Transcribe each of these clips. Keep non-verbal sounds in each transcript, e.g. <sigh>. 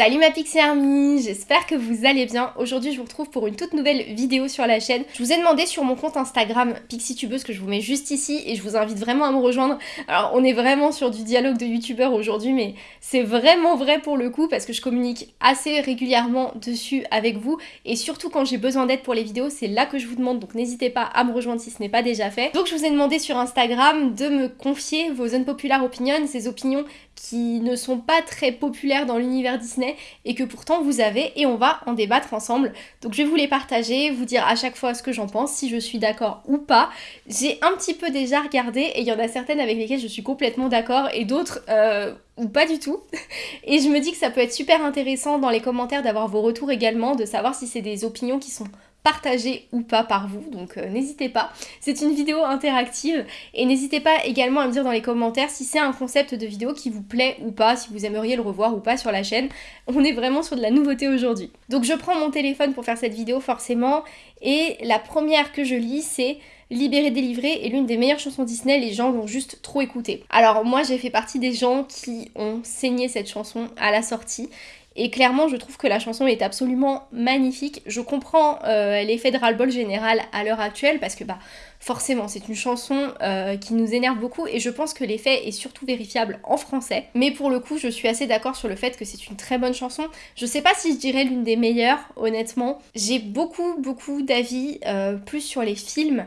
Salut ma Pixie Army, j'espère que vous allez bien. Aujourd'hui je vous retrouve pour une toute nouvelle vidéo sur la chaîne. Je vous ai demandé sur mon compte Instagram PixieTubeuse que je vous mets juste ici et je vous invite vraiment à me rejoindre. Alors on est vraiment sur du dialogue de youtubeur aujourd'hui mais c'est vraiment vrai pour le coup parce que je communique assez régulièrement dessus avec vous et surtout quand j'ai besoin d'aide pour les vidéos c'est là que je vous demande donc n'hésitez pas à me rejoindre si ce n'est pas déjà fait. Donc je vous ai demandé sur Instagram de me confier vos unpopular opinions, ces opinions qui ne sont pas très populaires dans l'univers Disney et que pourtant vous avez et on va en débattre ensemble. Donc je vais vous les partager, vous dire à chaque fois ce que j'en pense, si je suis d'accord ou pas. J'ai un petit peu déjà regardé et il y en a certaines avec lesquelles je suis complètement d'accord et d'autres euh, ou pas du tout. <laughs> Et je me dis que ça peut être super intéressant dans les commentaires d'avoir vos retours également, de savoir si c'est des opinions qui sont partagé ou pas par vous, donc euh, n'hésitez pas. C'est une vidéo interactive et n'hésitez pas également à me dire dans les commentaires si c'est un concept de vidéo qui vous plaît ou pas, si vous aimeriez le revoir ou pas sur la chaîne. On est vraiment sur de la nouveauté aujourd'hui. Donc je prends mon téléphone pour faire cette vidéo forcément et la première que je lis c'est Libéré délivré est l'une des meilleures chansons Disney, les gens l'ont juste trop écouté. Alors moi j'ai fait partie des gens qui ont saigné cette chanson à la sortie et clairement, je trouve que la chanson est absolument magnifique. Je comprends euh, l'effet de ras-le-bol général à l'heure actuelle parce que bah forcément c'est une chanson euh, qui nous énerve beaucoup et je pense que l'effet est surtout vérifiable en français. Mais pour le coup, je suis assez d'accord sur le fait que c'est une très bonne chanson. Je sais pas si je dirais l'une des meilleures, honnêtement. J'ai beaucoup beaucoup d'avis euh, plus sur les films.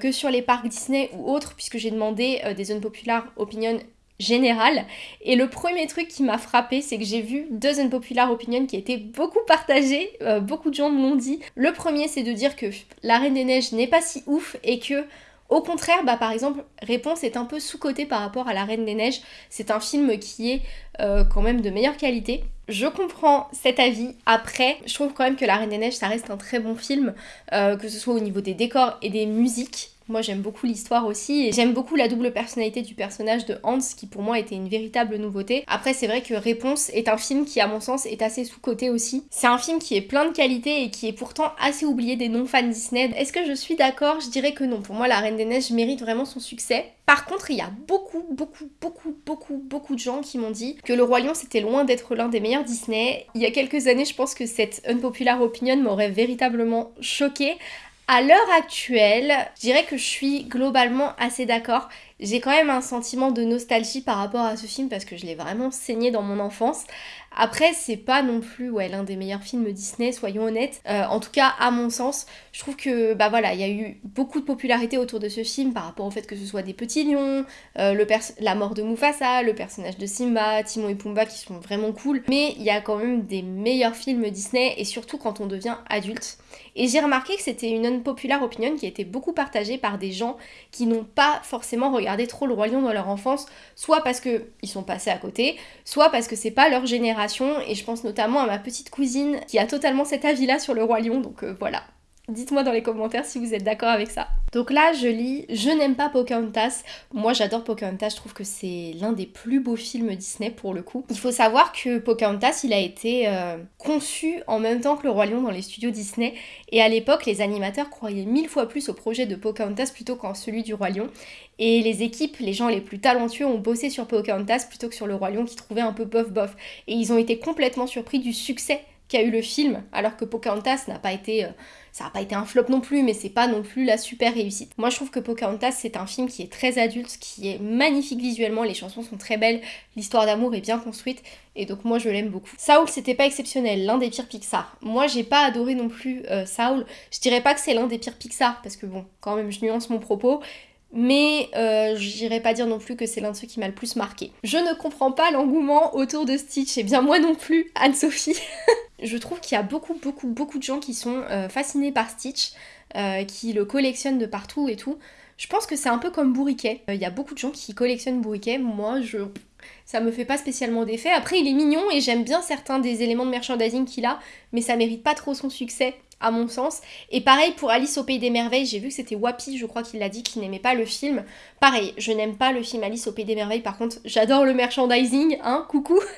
que sur les parcs Disney ou autres, puisque j'ai demandé des unpopular opinions général Et le premier truc qui m'a frappé, c'est que j'ai vu deux unpopular opinions qui étaient beaucoup partagées, euh, beaucoup de gens me l'ont dit. Le premier, c'est de dire que La Reine des Neiges n'est pas si ouf et que au contraire, bah, par exemple, Réponse est un peu sous-côté par rapport à La Reine des Neiges. C'est un film qui est euh, quand même de meilleure qualité. Je comprends cet avis. Après, je trouve quand même que La Reine des Neiges, ça reste un très bon film, euh, que ce soit au niveau des décors et des musiques. Moi j'aime beaucoup l'histoire aussi j'aime beaucoup la double personnalité du personnage de Hans qui pour moi était une véritable nouveauté. Après c'est vrai que Réponse est un film qui à mon sens est assez sous-coté aussi. C'est un film qui est plein de qualités et qui est pourtant assez oublié des non-fans Disney. Est-ce que je suis d'accord? Je dirais que non. Pour moi La Reine des Neiges mérite vraiment son succès. Par contre, il y a beaucoup, beaucoup, beaucoup, beaucoup, beaucoup de gens qui m'ont dit que Le Roi Lion c'était loin d'être l'un des meilleurs Disney. Il y a quelques années, je pense que cette unpopular opinion m'aurait véritablement choquée. À l'heure actuelle, je dirais que je suis globalement assez d'accord. J'ai quand même un sentiment de nostalgie par rapport à ce film parce que je l'ai vraiment saigné dans mon enfance. Après, c'est pas non plus ouais, l'un des meilleurs films Disney, soyons honnêtes. Euh, en tout cas, à mon sens, je trouve que bah voilà, il y a eu beaucoup de popularité autour de ce film par rapport au fait que ce soit des petits lions, euh, la mort de Mufasa, le personnage de Simba, Timon et Pumba qui sont vraiment cool. Mais il y a quand même des meilleurs films Disney et surtout quand on devient adulte. Et j'ai remarqué que c'était une unpopular opinion qui a été beaucoup partagée par des gens qui n'ont pas forcément regardé trop le Roi Lion dans leur enfance, soit parce qu'ils sont passés à côté, soit parce que c'est pas leur génération et je pense notamment à ma petite cousine qui a totalement cet avis-là sur le roi lion, donc euh, voilà. Dites-moi dans les commentaires si vous êtes d'accord avec ça. Donc là, je lis Je n'aime pas Pocahontas. Moi, j'adore Pocahontas. Je trouve que c'est l'un des plus beaux films Disney pour le coup. Il faut savoir que Pocahontas, il a été euh, conçu en même temps que Le Roi Lion dans les studios Disney. Et à l'époque, les animateurs croyaient mille fois plus au projet de Pocahontas plutôt qu'en celui du Roi Lion. Et les équipes, les gens les plus talentueux ont bossé sur Pocahontas plutôt que sur Le Roi Lion qui trouvait un peu bof bof. Et ils ont été complètement surpris du succès qu'a eu le film, alors que Pocahontas n'a pas été... Euh, ça n'a pas été un flop non plus, mais c'est pas non plus la super réussite. Moi je trouve que Pocahontas c'est un film qui est très adulte, qui est magnifique visuellement, les chansons sont très belles, l'histoire d'amour est bien construite, et donc moi je l'aime beaucoup. Saul c'était pas exceptionnel, l'un des pires Pixar. Moi j'ai pas adoré non plus euh, Saul, je dirais pas que c'est l'un des pires Pixar, parce que bon, quand même je nuance mon propos, mais euh, j'irai pas dire non plus que c'est l'un de ceux qui m'a le plus marqué. Je ne comprends pas l'engouement autour de Stitch, et bien moi non plus, Anne-Sophie. <laughs> je trouve qu'il y a beaucoup, beaucoup, beaucoup de gens qui sont euh, fascinés par Stitch, euh, qui le collectionnent de partout et tout. Je pense que c'est un peu comme Bourriquet. Il y a beaucoup de gens qui collectionnent Bourriquet. Moi, je ça me fait pas spécialement d'effet. Après, il est mignon et j'aime bien certains des éléments de merchandising qu'il a, mais ça mérite pas trop son succès à mon sens. Et pareil pour Alice au Pays des Merveilles, j'ai vu que c'était Wapi, je crois qu'il l'a dit, qu'il n'aimait pas le film. Pareil, je n'aime pas le film Alice au Pays des Merveilles, par contre j'adore le merchandising, hein, coucou <laughs>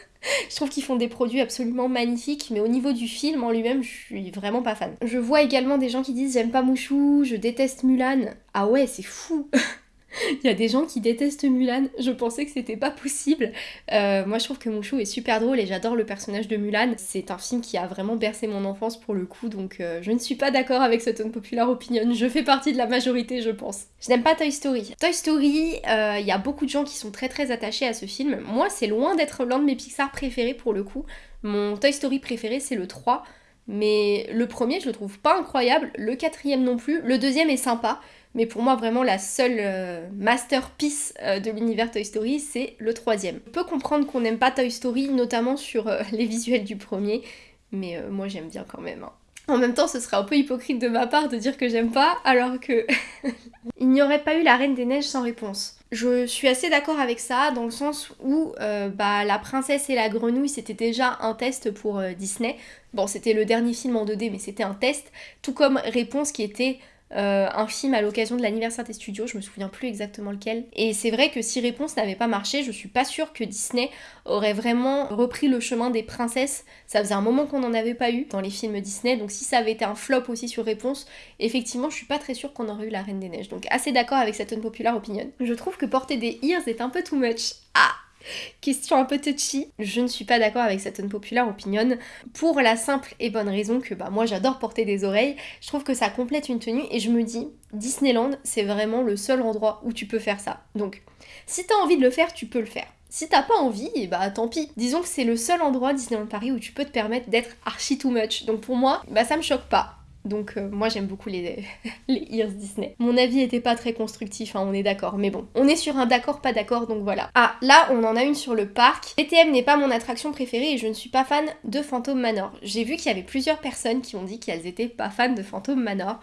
Je trouve qu'ils font des produits absolument magnifiques, mais au niveau du film en lui-même, je suis vraiment pas fan. Je vois également des gens qui disent j'aime pas Mouchou, je déteste Mulan. Ah ouais, c'est fou <laughs> <laughs> Il y a des gens qui détestent Mulan, je pensais que c'était pas possible. Euh, moi je trouve que Mouchou est super drôle et j'adore le personnage de Mulan. C'est un film qui a vraiment bercé mon enfance pour le coup, donc euh, je ne suis pas d'accord avec cette unpopular opinion. Je fais partie de la majorité, je pense. Je n'aime pas Toy Story. Toy Story, euh, il y a beaucoup de gens qui sont très très attachés à ce film. Moi c'est loin d'être l'un de mes Pixar préférés pour le coup. Mon Toy Story préféré c'est le 3. Mais le premier, je le trouve pas incroyable, le quatrième non plus, le deuxième est sympa, mais pour moi vraiment la seule euh, masterpiece euh, de l'univers Toy Story, c'est le troisième. On peut comprendre qu'on n'aime pas Toy Story, notamment sur euh, <laughs> les visuels du premier, mais moi j'aime bien quand même. Hein. En même temps, ce serait un peu hypocrite de ma part de dire que j'aime pas, alors que <laughs> il n'y aurait pas eu la Reine des Neiges sans réponse. Je suis assez d'accord avec ça, dans le sens où bah, La Princesse et la Grenouille, c'était déjà un test pour Disney. Bon, c'était le dernier film en 2D, mais c'était un test, tout comme Réponse qui était euh, un film à l'occasion de l'anniversaire des studios, je me souviens plus exactement lequel. Et c'est vrai que si Réponse n'avait pas marché, je suis pas sûre que Disney aurait vraiment repris le chemin des princesses. Ça faisait un moment qu'on n'en avait pas eu dans les films Disney, donc si ça avait été un flop aussi sur Réponse, effectivement, je suis pas très sûre qu'on aurait eu la Reine des Neiges. Donc assez d'accord avec cette unpopular opinion. Je trouve que porter des ears est un peu too much. Ah <laughs> Question un peu touchy, je ne suis pas d'accord avec cette unpopular opinion pour la simple et bonne raison que bah moi j'adore porter des oreilles, je trouve que ça complète une tenue et je me dis Disneyland c'est vraiment le seul endroit où tu peux faire ça. Donc si t'as envie de le faire, tu peux le faire. Si t'as pas envie, et bah tant pis. Disons que c'est le seul endroit Disneyland Paris où tu peux te permettre d'être archi too much. Donc pour moi, bah ça me choque pas. Donc euh, moi j'aime beaucoup les, <laughs> les Ears Disney. Mon avis était pas très constructif, hein, on est d'accord. Mais bon, on est sur un d'accord, pas d'accord, donc voilà. Ah, là on en a une sur le parc. BTM n'est pas mon attraction préférée et je ne suis pas fan de Phantom Manor. J'ai vu qu'il y avait plusieurs personnes qui ont dit qu'elles étaient pas fans de Phantom Manor.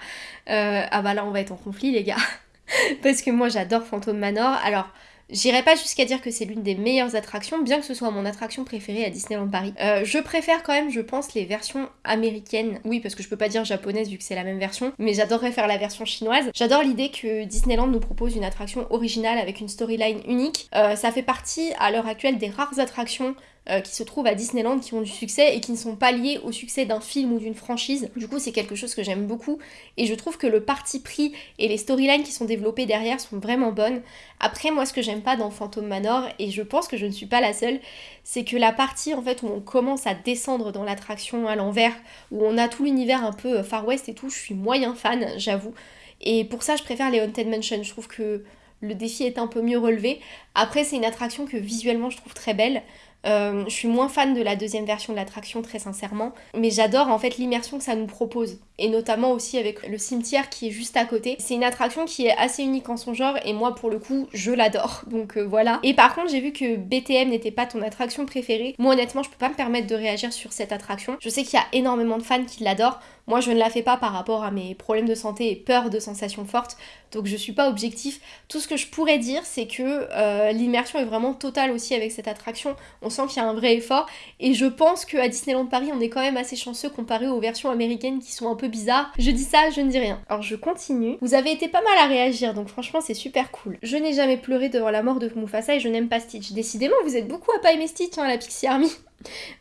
Euh, ah bah là on va être en conflit les gars. <laughs> Parce que moi j'adore Phantom Manor. Alors... J'irai pas jusqu'à dire que c'est l'une des meilleures attractions, bien que ce soit mon attraction préférée à Disneyland Paris. Euh, je préfère quand même, je pense, les versions américaines. Oui, parce que je peux pas dire japonaise vu que c'est la même version, mais j'adorerais faire la version chinoise. J'adore l'idée que Disneyland nous propose une attraction originale avec une storyline unique. Euh, ça fait partie à l'heure actuelle des rares attractions euh, qui se trouvent à Disneyland qui ont du succès et qui ne sont pas liés au succès d'un film ou d'une franchise. Du coup, c'est quelque chose que j'aime beaucoup et je trouve que le parti pris et les storylines qui sont développées derrière sont vraiment bonnes. Après, moi, ce que j'aime pas dans Phantom Manor, et je pense que je ne suis pas la seule, c'est que la partie en fait où on commence à descendre dans l'attraction à l'envers, où on a tout l'univers un peu euh, Far West et tout, je suis moyen fan, j'avoue. Et pour ça, je préfère les Haunted Mansion. Je trouve que le défi est un peu mieux relevé. Après, c'est une attraction que visuellement je trouve très belle. Euh, je suis moins fan de la deuxième version de l'attraction, très sincèrement. Mais j'adore en fait l'immersion que ça nous propose. Et notamment aussi avec le cimetière qui est juste à côté. C'est une attraction qui est assez unique en son genre et moi pour le coup je l'adore. <laughs> Donc euh, voilà. Et par contre j'ai vu que BTM n'était pas ton attraction préférée. Moi honnêtement je peux pas me permettre de réagir sur cette attraction. Je sais qu'il y a énormément de fans qui l'adorent. Moi, je ne la fais pas par rapport à mes problèmes de santé et peur de sensations fortes, donc je suis pas objectif. Tout ce que je pourrais dire, c'est que euh, l'immersion est vraiment totale aussi avec cette attraction. On sent qu'il y a un vrai effort, et je pense qu'à Disneyland Paris, on est quand même assez chanceux comparé aux versions américaines qui sont un peu bizarres. Je dis ça, je ne dis rien. Alors je continue. Vous avez été pas mal à réagir, donc franchement, c'est super cool. Je n'ai jamais pleuré devant la mort de Mufasa et je n'aime pas Stitch. Décidément, vous êtes beaucoup à pas aimer Stitch, hein, la Pixie Army.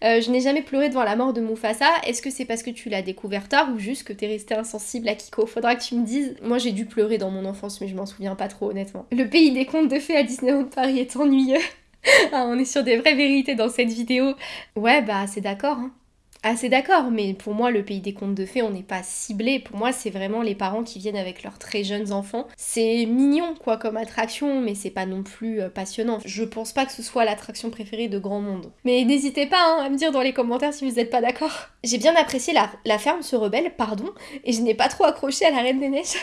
Euh, je n'ai jamais pleuré devant la mort de Mufasa. Est-ce que c'est parce que tu l'as découvert tard ou juste que t'es resté insensible à Kiko? Faudra que tu me dises. Moi j'ai dû pleurer dans mon enfance, mais je m'en souviens pas trop honnêtement. Le pays des contes de fées à Disneyland Paris est ennuyeux. <laughs> ah, on est sur des vraies vérités dans cette vidéo. Ouais, bah c'est d'accord. Hein. C'est d'accord, mais pour moi le pays des contes de fées on n'est pas ciblé. Pour moi c'est vraiment les parents qui viennent avec leurs très jeunes enfants. C'est mignon quoi comme attraction, mais c'est pas non plus euh, passionnant. Je pense pas que ce soit l'attraction préférée de grand monde. Mais n'hésitez pas hein, à me dire dans les commentaires si vous n'êtes pas d'accord. J'ai bien apprécié la, la ferme se rebelle, pardon, et je n'ai pas trop accroché à la Reine des Neiges.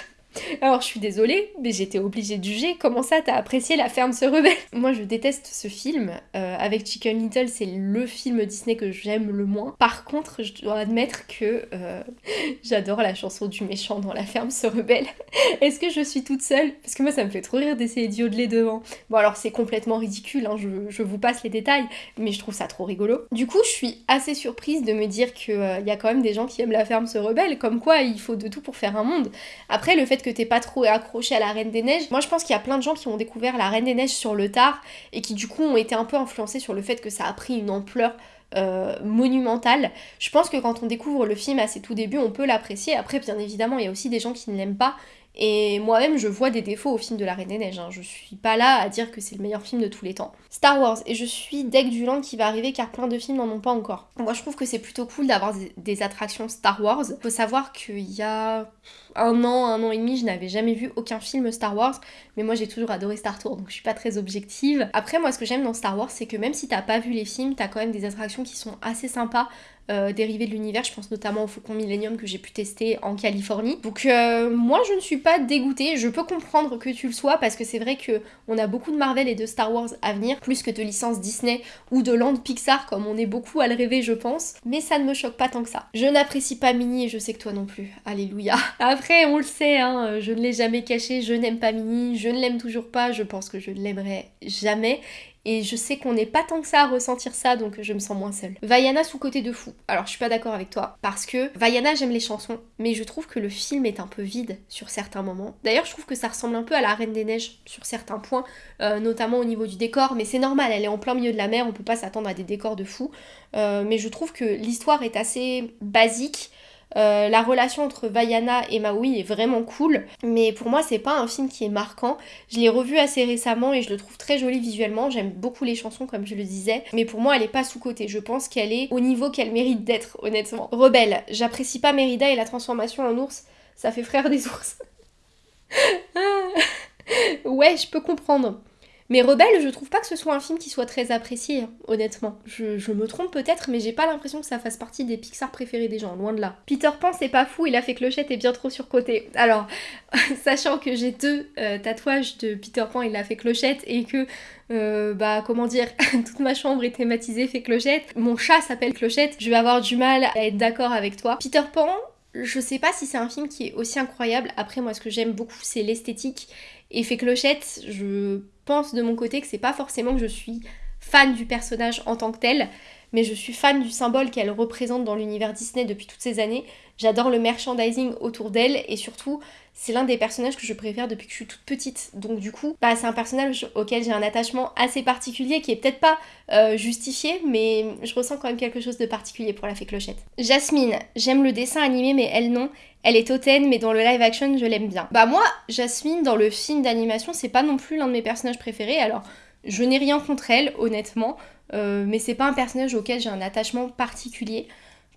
Alors je suis désolée, mais j'étais obligée de juger. Comment ça, t'as apprécié La ferme se rebelle <laughs> Moi, je déteste ce film. Euh, avec Chicken Little, c'est le film Disney que j'aime le moins. Par contre, je dois admettre que euh, <laughs> j'adore la chanson du méchant dans La ferme se rebelle. <laughs> Est-ce que je suis toute seule? Parce que moi, ça me fait trop rire d'essayer d'yodeler devant. Bon, alors c'est complètement ridicule, hein, je, vous passe les détails, mais je trouve ça trop rigolo. Du coup, je suis assez surprise de me dire qu'il euh, y a quand même des gens qui aiment La ferme se rebelle, comme quoi il faut de tout pour faire un monde. Après, le fait que t'es pas trop accroché à la Reine des Neiges. Moi je pense qu'il y a plein de gens qui ont découvert la Reine des Neiges sur le tard et qui du coup ont été un peu influencés sur le fait que ça a pris une ampleur euh, monumentale. Je pense que quand on découvre le film à ses tout débuts, on peut l'apprécier. Après, bien évidemment, il y a aussi des gens qui ne l'aiment pas Et moi-même, je vois des défauts au film de la Reine des Neiges. Hein. Je suis pas là à dire que c'est le meilleur film de tous les temps. Star Wars, et je suis deck du land qui va arriver car plein de films n'en ont pas encore. Moi, je trouve que c'est plutôt cool d'avoir des attractions Star Wars. Faut savoir qu'il y a un an, un an et demi, je n'avais jamais vu aucun film Star Wars, mais moi j'ai toujours adoré Star Tour, donc je suis pas très objective. Après, moi, ce que j'aime dans Star Wars, c'est que même si t'as pas vu les films, t'as quand même des attractions qui sont assez sympas. Euh, dérivés de l'univers, je pense notamment au Faucon Millennium que j'ai pu tester en Californie. Donc euh, moi je ne suis pas dégoûtée, je peux comprendre que tu le sois parce que c'est vrai que on a beaucoup de Marvel et de Star Wars à venir, plus que de licences Disney ou de Land Pixar comme on est beaucoup à le rêver je pense, mais ça ne me choque pas tant que ça. Je n'apprécie pas Minnie et je sais que toi non plus, alléluia. <laughs> Après on le sait, hein, je ne l'ai jamais caché, je n'aime pas Minnie, je ne l'aime toujours pas, je pense que je ne l'aimerai jamais et je sais qu'on n'est pas tant que ça à ressentir ça, donc je me sens moins seule. Vaiana sous côté de fou. Alors je suis pas d'accord avec toi, parce que Vaiana j'aime les chansons, mais je trouve que le film est un peu vide sur certains moments. D'ailleurs je trouve que ça ressemble un peu à la Reine des Neiges sur certains points, euh, notamment au niveau du décor, mais c'est normal, elle est en plein milieu de la mer, on peut pas s'attendre à des décors de fou. Euh, mais je trouve que l'histoire est assez basique. Euh, la relation entre Vaiana et Maui est vraiment cool, mais pour moi c'est pas un film qui est marquant. Je l'ai revu assez récemment et je le trouve très joli visuellement. J'aime beaucoup les chansons comme je le disais, mais pour moi elle est pas sous côté. Je pense qu'elle est au niveau qu'elle mérite d'être, honnêtement. Rebelle, j'apprécie pas Mérida et la transformation en ours, ça fait frère des ours. <laughs> ouais, je peux comprendre. Mais Rebelle, je trouve pas que ce soit un film qui soit très apprécié, honnêtement. Je, me trompe peut-être, mais j'ai pas l'impression que ça fasse partie des Pixar préférés des gens, loin de là. Peter Pan, c'est pas fou, il a fait Clochette et bien trop surcoté. Alors, <laughs> sachant que j'ai deux euh, tatouages de Peter Pan, il a fait Clochette, et que euh, bah comment dire, <laughs> toute ma chambre est thématisée fait clochette. Mon chat s'appelle clochette. Je vais avoir du mal à être d'accord avec toi. Peter Pan, je sais pas si c'est un film qui est aussi incroyable. Après, moi, ce que j'aime beaucoup, c'est l'esthétique. Et fait clochette, je pense de mon côté que c'est pas forcément que je suis fan du personnage en tant que tel, mais je suis fan du symbole qu'elle représente dans l'univers Disney depuis toutes ces années. J'adore le merchandising autour d'elle et surtout, c'est l'un des personnages que je préfère depuis que je suis toute petite. Donc du coup, bah, c'est un personnage auquel j'ai un attachement assez particulier qui est peut-être pas euh, justifié, mais je ressens quand même quelque chose de particulier pour la fée Clochette. Jasmine, j'aime le dessin animé mais elle non. Elle est hautaine, mais dans le live action, je l'aime bien. Bah moi, Jasmine, dans le film d'animation, c'est pas non plus l'un de mes personnages préférés. Alors, je n'ai rien contre elle, honnêtement, euh, mais c'est pas un personnage auquel j'ai un attachement particulier.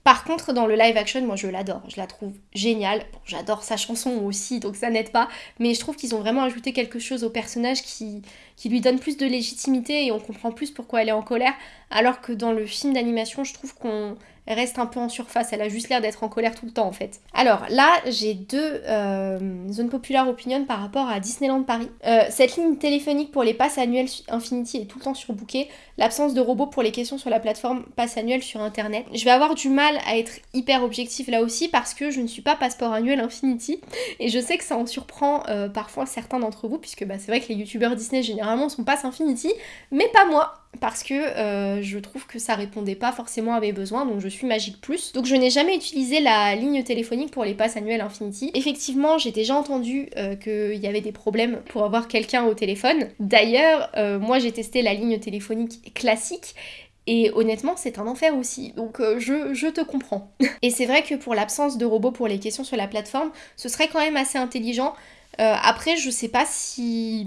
Par contre, dans le live action, moi je l'adore, je la trouve géniale. J'adore sa chanson aussi, donc ça n'aide pas, mais je trouve qu'ils ont vraiment ajouté quelque chose au personnage qui, qui lui donne plus de légitimité et on comprend plus pourquoi elle est en colère, alors que dans le film d'animation, je trouve qu'on reste un peu en surface. Elle a juste l'air d'être en colère tout le temps en fait. Alors là, j'ai deux euh, zones populaires opinion par rapport à Disneyland Paris. Euh, cette ligne téléphonique pour les passes annuelles Infinity est tout le temps surbookée. L'absence de robots pour les questions sur la plateforme passe annuelle sur internet. Je vais avoir du mal à être hyper objectif là aussi parce que je ne suis pas passeport annuel Infinity et je sais que ça en surprend euh, parfois certains d'entre vous puisque bah, c'est vrai que les youtubeurs Disney généralement sont pass Infinity mais pas moi parce que euh, je trouve que ça répondait pas forcément à mes besoins, donc je suis Magic Plus. Donc je n'ai jamais utilisé la ligne téléphonique pour les passes annuelles Infinity. Effectivement, j'ai déjà entendu euh, qu'il y avait des problèmes pour avoir quelqu'un au téléphone. D'ailleurs, moi j'ai testé la ligne téléphonique classique et honnêtement, c'est un enfer aussi, donc je, je, te comprends. <laughs> et c'est vrai que pour l'absence de robots pour les questions sur la plateforme, ce serait quand même assez intelligent. après, je sais pas si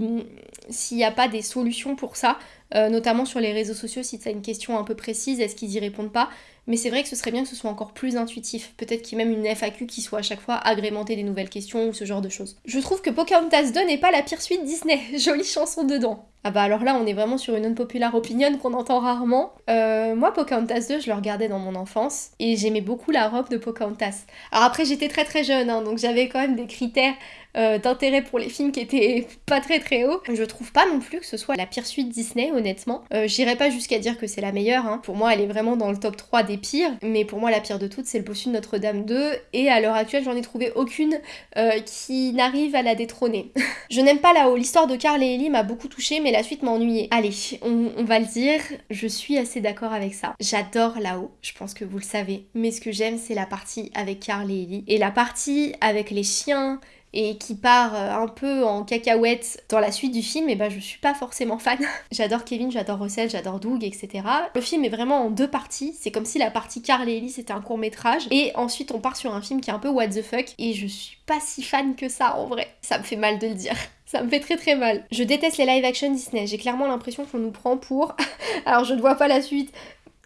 s'il n'y a pas des solutions pour ça. Euh, notamment sur les réseaux sociaux, si tu as une question un peu précise, est-ce qu'ils y répondent pas? Mais c'est vrai que ce serait bien que ce soit encore plus intuitif. Peut-être qu'il y ait même une FAQ qui soit à chaque fois agrémentée des nouvelles questions ou ce genre de choses. Je trouve que Pocahontas 2 n'est pas la pire suite Disney. <laughs> Jolie chanson dedans. Ah bah alors là, on est vraiment sur une unpopular opinion qu'on entend rarement. Euh, moi, Pocahontas 2, je le regardais dans mon enfance et j'aimais beaucoup la robe de Pocahontas. Alors après, j'étais très très jeune, hein, donc j'avais quand même des critères euh, d'intérêt pour les films qui étaient <laughs> pas très très hauts. Je trouve pas non plus que ce soit la pire suite Disney, honnêtement. Euh, J'irai pas jusqu'à dire que c'est la meilleure. Hein. Pour moi, elle est vraiment dans le top 3 pires. Mais pour moi, la pire de toutes, c'est le bossu de Notre-Dame 2. Et à l'heure actuelle, j'en ai trouvé aucune euh, qui n'arrive à la détrôner. <laughs> je n'aime pas là-haut. L'histoire de Carl et Ellie m'a beaucoup touchée, mais la suite m'a ennuyée. Allez, on, on, va le dire. Je suis assez d'accord avec ça. J'adore là-haut. Je pense que vous le savez. Mais ce que j'aime, c'est la partie avec Carl et Ellie. Et la partie avec les chiens et qui part euh, un peu en cacahuète dans la suite du film, et ben je suis pas forcément fan. <laughs> j'adore Kevin, j'adore Russell, j'adore Doug, etc. Le film est vraiment en deux parties, c'est comme si la partie Carl et Ellie c'était un court métrage, et ensuite on part sur un film qui est un peu what the fuck, et je suis pas si fan que ça en vrai. Ça me fait mal de le dire. <laughs> Ça me fait très très mal. Je déteste les live action Disney. J'ai clairement l'impression qu'on nous prend pour. <laughs> Alors je ne vois pas la suite,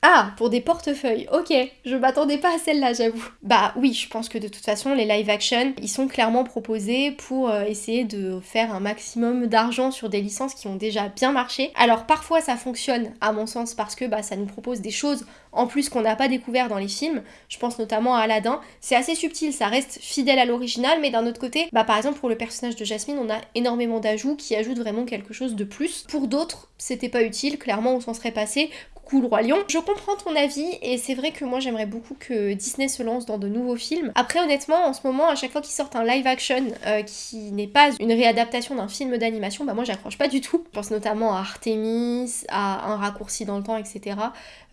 ah, pour des portefeuilles, ok, je m'attendais pas à celle-là, j'avoue. Bah oui, je pense que de toute façon, les live action, ils sont clairement proposés pour euh, essayer de faire un maximum d'argent sur des licences qui ont déjà bien marché. Alors parfois ça fonctionne, à mon sens, parce que bah, ça nous propose des choses en plus qu'on n'a pas découvert dans les films. Je pense notamment à Aladdin. C'est assez subtil, ça reste fidèle à l'original, mais d'un autre côté, bah par exemple pour le personnage de Jasmine, on a énormément d'ajouts qui ajoutent vraiment quelque chose de plus. Pour d'autres, c'était pas utile, clairement on s'en serait passé le Roi Lion. Je comprends ton avis et c'est vrai que moi j'aimerais beaucoup que Disney se lance dans de nouveaux films. Après honnêtement en ce moment à chaque fois qu'ils sortent un live action euh, qui n'est pas une réadaptation d'un film d'animation, bah moi j'accroche pas du tout. Je pense notamment à Artemis, à Un raccourci dans le temps, etc.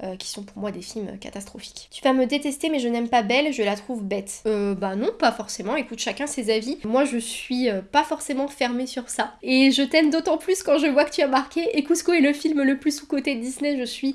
Euh, qui sont pour moi des films catastrophiques. Tu vas me détester mais je n'aime pas Belle, je la trouve bête. Euh bah non pas forcément, écoute chacun ses avis. Moi je suis euh, pas forcément fermée sur ça. Et je t'aime d'autant plus quand je vois que tu as marqué et Cusco est le film le plus sous-côté de Disney, je suis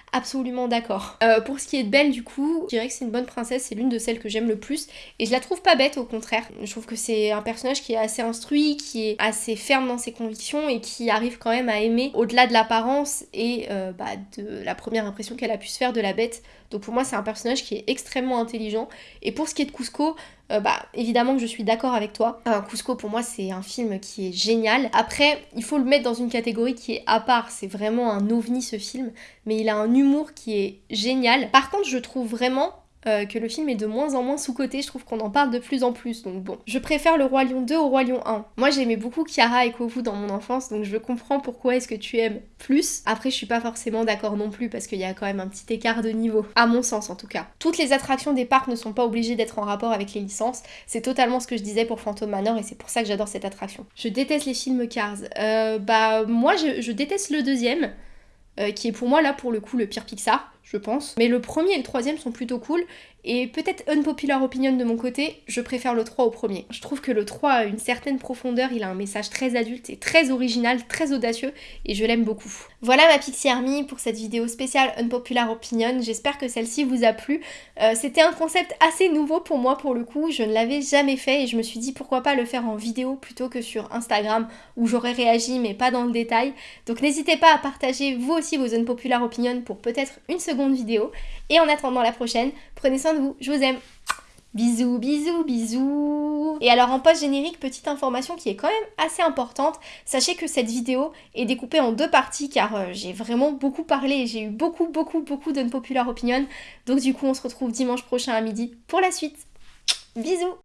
absolument d'accord. Euh, pour ce qui est de Belle, du coup, je dirais que c'est une bonne princesse, c'est l'une de celles que j'aime le plus, et je la trouve pas bête, au contraire. Je trouve que c'est un personnage qui est assez instruit, qui est assez ferme dans ses convictions, et qui arrive quand même à aimer, au-delà de l'apparence et euh, bah, de la première impression qu'elle a pu se faire de la bête. Donc pour moi, c'est un personnage qui est extrêmement intelligent. Et pour ce qui est de Cusco, euh, bah évidemment que je suis d'accord avec toi. Cusco pour moi c'est un film qui est génial. Après il faut le mettre dans une catégorie qui est à part, c'est vraiment un ovni ce film, mais il a un humour qui est génial. Par contre je trouve vraiment euh, que le film est de moins en moins sous-côté, je trouve qu'on en parle de plus en plus, donc bon. Je préfère le Roi Lion 2 au Roi Lion 1. Moi j'aimais beaucoup Kiara et Kovu dans mon enfance, donc je comprends pourquoi est-ce que tu aimes plus. Après je suis pas forcément d'accord non plus, parce qu'il y a quand même un petit écart de niveau, à mon sens en tout cas. Toutes les attractions des parcs ne sont pas obligées d'être en rapport avec les licences, c'est totalement ce que je disais pour Phantom Manor, et c'est pour ça que j'adore cette attraction. Je déteste les films Cars. Euh, bah moi je, déteste le deuxième, qui est pour moi là pour le coup le pire Pixar je pense. Mais le premier et le troisième sont plutôt cool. Et peut-être unpopular opinion de mon côté, je préfère le 3 au premier. Je trouve que le 3 a une certaine profondeur, il a un message très adulte et très original, très audacieux, et je l'aime beaucoup. Voilà ma Pixie Army pour cette vidéo spéciale unpopular opinion, j'espère que celle-ci vous a plu. Euh, c'était un concept assez nouveau pour moi pour le coup, je ne l'avais jamais fait et je me suis dit pourquoi pas le faire en vidéo plutôt que sur Instagram où j'aurais réagi mais pas dans le détail. Donc n'hésitez pas à partager vous aussi vos unpopular opinions pour peut-être une seconde vidéo. Et en attendant la prochaine, prenez soin de vous, je vous aime. Bisous, bisous, bisous Et alors en post-générique, petite information qui est quand même assez importante, sachez que cette vidéo est découpée en deux parties car euh, j'ai vraiment beaucoup parlé j'ai eu beaucoup, beaucoup, beaucoup d'unpopular opinion. Donc du coup, on se retrouve dimanche prochain à midi pour la suite. Bisous